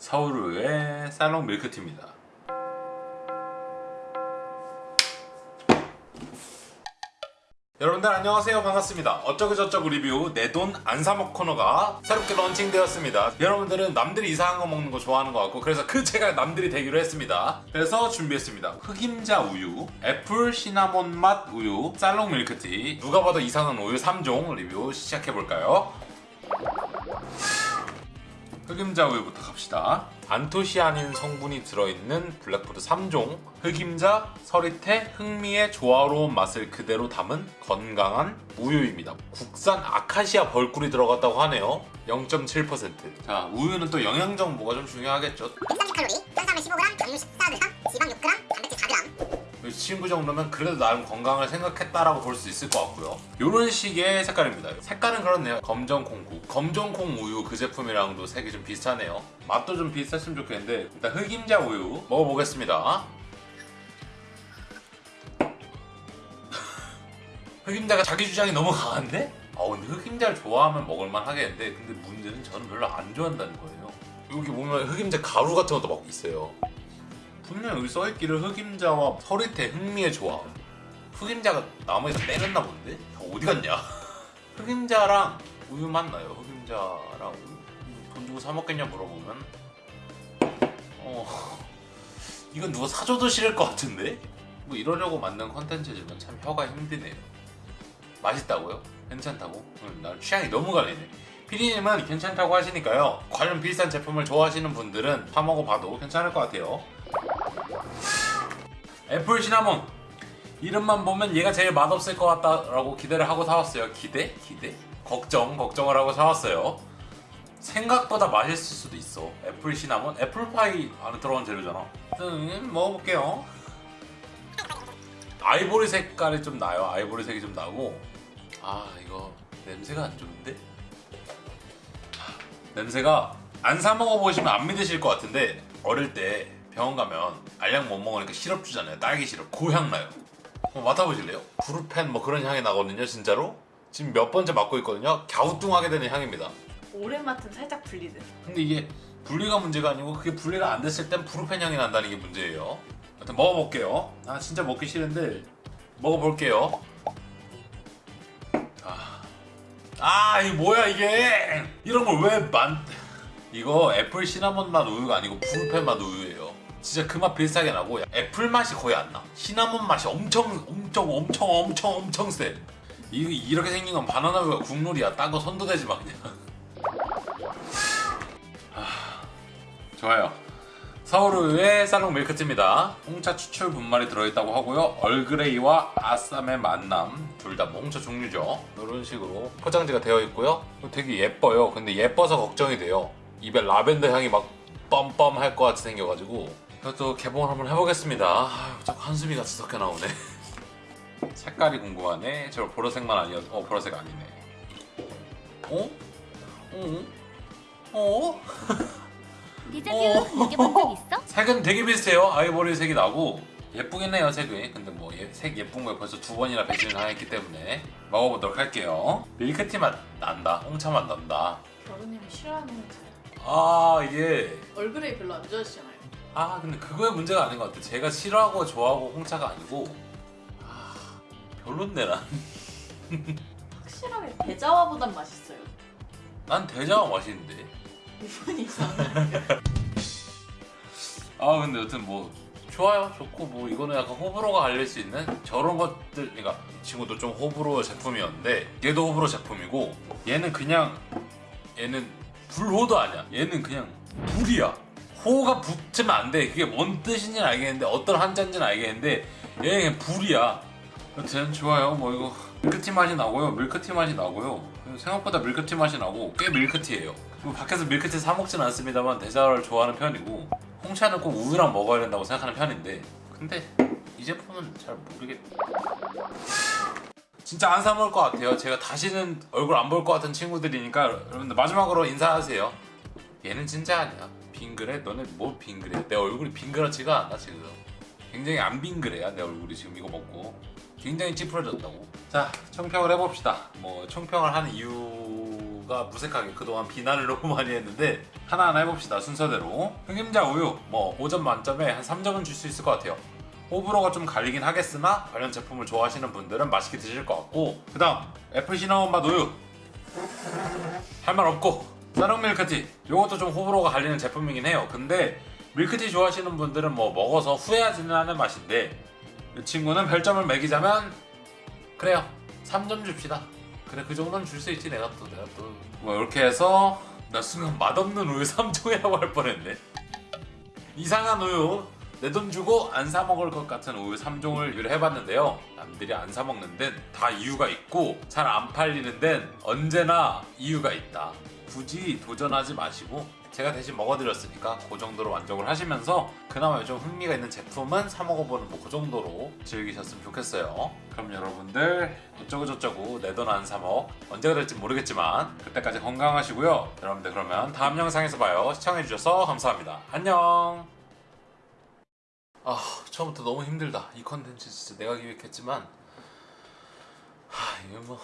서울의 살롱 밀크티입니다. 여러분들 안녕하세요. 반갑습니다. 어쩌고저쩌고 리뷰 내 돈 안 사먹 코너가 새롭게 런칭되었습니다. 여러분들은 남들이 이상한 거 먹는 거 좋아하는 것 같고 그래서 그 제가 남들이 되기로 했습니다. 그래서 준비했습니다. 흑임자 우유 애플 시나몬 맛 우유 살롱 밀크티. 누가 봐도 이상한 우유 3종 리뷰 시작해볼까요? 흑임자 우유부터 갑시다. 안토시아닌 성분이 들어있는 블랙푸드 3종 흑임자, 서리태, 흑미의 조화로운 맛을 그대로 담은 건강한 우유입니다. 국산 아카시아 벌꿀이 들어갔다고 하네요. 0.7%. 자, 우유는 또 영양 정보가 좀 중요하겠죠. 130칼로리, 탄수화물 15g, 당류 14g, 지방 6g, 단백질 4g. 이 친구 정도면 그래도 나름 건강을 생각했다라고 볼 수 있을 것 같고요. 이런 식의 색깔입니다. 색깔은 그렇네요. 검정 콩국, 검정 콩 우유 그 제품이랑도 색이 좀 비슷하네요. 맛도 좀 비슷했으면 좋겠는데 일단 흑임자 우유 먹어보겠습니다. 흑임자가 자기 주장이 너무 강한데? 아 근데 흑임자를 좋아하면 먹을만 하겠는데 근데 문제는 저는 별로 안 좋아한다는 거예요. 여기 보면 흑임자 가루 같은 것도 막 있어요. 분명 여기 써있기를 흑임자와 서리태 흑미의 조합 흑임자가 나무에서 빼냈나 본데? 다 어디 갔냐? 흑임자랑 우유 맞나요? 흑임자랑 우유 돈 주고 사 먹겠냐 물어보면 어 이건 누가 사줘도 싫을 것 같은데? 뭐 이러려고 만든 컨텐츠지만 참 혀가 힘드네요 맛있다고요? 괜찮다고? 응, 난 취향이 너무 갈리네 피디님은 괜찮다고 하시니까요 관련 비싼 제품을 좋아하시는 분들은 사 먹어봐도 괜찮을 것 같아요 애플 시나몬 이름만 보면 얘가 제일 맛없을 것 같다라고 기대를 하고 사왔어요 기대? 기대? 걱정 걱정을 하고 사왔어요. 생각보다 맛있을 수도 있어. 애플 시나몬? 애플파이 안에 들어간 재료잖아. 음, 먹어볼게요. 아이보리 색깔이 좀 나요. 아이보리 색이 좀 나고. 아 이거 냄새가 안 좋은데? 냄새가 안 사 먹어보시면 안 믿으실 것 같은데 어릴 때 병원 가면 알약 못 먹으니까 시럽 주잖아요. 딸기 시럽. 그향 나요. 한번 맡아보실래요? 브루펜 뭐 그런 향이 나거든요 진짜로 지금 몇 번째 맡고 있거든요. 갸우뚱하게 되는 향입니다. 오래 맡으면 살짝 불리듯. 근데 이게 분리가 문제가 아니고 그게 분리가 안 됐을 땐 브루펜 향이 난다는 게 문제예요. 일단 먹어볼게요. 아 진짜 먹기 싫은데 먹어볼게요. 아, 아 이게 뭐야 이게? 이런 걸 왜 만... 이거 애플 시나몬 맛 우유가 아니고 브루펜 맛 우유예요. 진짜 그 맛 비슷하게 나고 애플 맛이 거의 안 나. 시나몬 맛이 엄청 엄청 엄청 엄청 엄청 세 이, 이렇게 생긴 건 바나나 우유가 국룰이야. 딴 거 손도 대지 마 그냥. 아, 좋아요. 서울우유의 살롱 밀크티입니다. 홍차 추출 분말이 들어있다고 하고요. 얼그레이와 아쌈의 만남. 둘 다 홍차 종류죠. 이런 식으로 포장지가 되어 있고요. 되게 예뻐요. 근데 예뻐서 걱정이 돼요. 입에 라벤더 향이 막 뻔뻔 할 것 같이 생겨가지고. 이것도 개봉을 한번 해보겠습니다. 아유, 자꾸 한숨이 같이 섞여 나오네 색깔이 궁금하네 저 보라색만 아니어서 어 보라색 아니네 어? 어? 어? 어. 적 있어? 색은 되게 비슷해요 아이보리 색이 나고 예쁘긴 해요 색이 근데 뭐 색 예쁜 거에 벌써 두 번이나 배신을 당했기 때문에 먹어보도록 할게요 밀크티 맛 난다 홍차 맛 난다 겨루님이 싫어하는. 아 이게 얼그레이 별로 안 좋아하시잖아요. 아 근데 그거의 문제가 아닌 것 같아 제가 싫어하고 좋아하고 홍차가 아니고 아 별론데 확실하게 대자와보단 맛있어요. 난 대자와 맛있는데. 이분이. 아 근데 여튼 뭐 좋아요 좋고 뭐 이거는 약간 호불호가 갈릴 수 있는 저런 것들 그러니까 이 친구도 좀 호불호 제품이었는데 얘도 호불호 제품이고 얘는 그냥 얘는 불호도 아니야. 얘는 그냥 불이야. 호가 붙으면 안돼. 그게 뭔 뜻인지는 알겠는데 어떤 한자인지는 알겠는데 얘는 그냥 불이야 여튼 좋아요. 뭐 이거 밀크티 맛이 나고요. 밀크티 맛이 나고요. 생각보다 밀크티 맛이 나고 꽤 밀크티예요. 그리고 밖에서 밀크티 사 먹지는 않습니다만 대자를 좋아하는 편이고 홍차는 꼭 우유랑 먹어야 된다고 생각하는 편인데 근데 이 제품은 잘 모르겠 진짜 안 사 먹을 것 같아요. 제가 다시는 얼굴 안 볼 것 같은 친구들이니까 여러분들 마지막으로 인사하세요. 얘는 진짜 아니야. 빙그레? 너네 뭐 빙그레? 내 얼굴이 빙그랗지가 않아 지금. 굉장히 안 빙그레야 내 얼굴이 지금 이거 먹고 굉장히 찌푸려졌다고. 자 청평을 해봅시다. 뭐 청평을 하는 이유가 무색하게 그동안 비난을 너무 많이 했는데 하나하나 해봅시다 순서대로. 흑임자 우유 뭐 5점 만점에 한 3점은 줄 수 있을 것 같아요. 호불호가 좀 갈리긴 하겠으나 관련 제품을 좋아하시는 분들은 맛있게 드실 것 같고. 그 다음 애플 시나몬 맛 우유. 할 말 없고. 쌀용 밀크티. 요것도 좀 호불호가 갈리는 제품이긴 해요. 근데 밀크티 좋아하시는 분들은 뭐 먹어서 후회하지는 않는 맛인데 이 친구는 별점을 매기자면 그래요. 3점 줍시다. 그래 그 정도는 줄 수 있지 내가 또 내가 또 뭐 이렇게 해서 나 순간 맛없는 우유 3종이라고 할 뻔했네. 이상한 우유 내 돈 주고 안 사 먹을 것 같은 우유 3종을 유래해봤는데요. 남들이 안 사 먹는 데는 다 이유가 있고 잘 안 팔리는 데는 언제나 이유가 있다. 굳이 도전하지 마시고 제가 대신 먹어드렸으니까 그 정도로 만족을 하시면서 그나마 좀 흥미가 있는 제품은 사 먹어보는 뭐 그 정도로 즐기셨으면 좋겠어요. 그럼 여러분들 어쩌고저쩌고 내 돈 안 사먹 언제가 될지 모르겠지만 그때까지 건강하시고요. 여러분들 그러면 다음 영상에서 봐요. 시청해주셔서 감사합니다. 안녕! 아 처음부터 너무 힘들다. 이 컨텐츠 진짜 내가 기획했지만 하 이게 뭐